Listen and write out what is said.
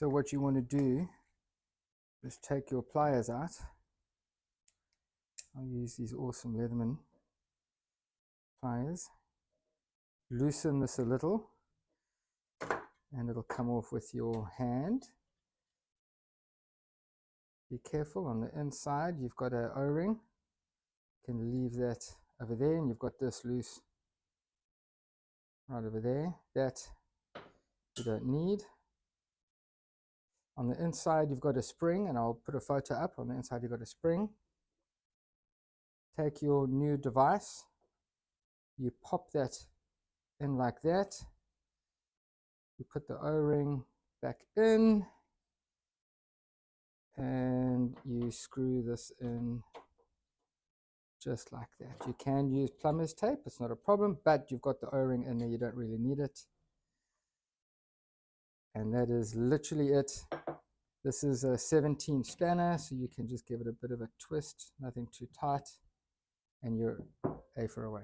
So what you want to do is take your pliers out. I'll use these awesome Leatherman pliers. Loosen this a little and it'll come off with your hand. Be careful on the inside, you've got a O-ring. You can leave that over there and you've got this loose right over there. That you don't need. On the inside, you've got a spring, and I'll put a photo up. On the inside, you've got a spring. Take your new device, you pop that in like that. You put the O-ring back in, and you screw this in just like that. You can use plumber's tape, it's not a problem, but you've got the O-ring in there, you don't really need it. And that is literally it. This is a 17 spanner, so you can just give it a bit of a twist, nothing too tight, and you're A for away.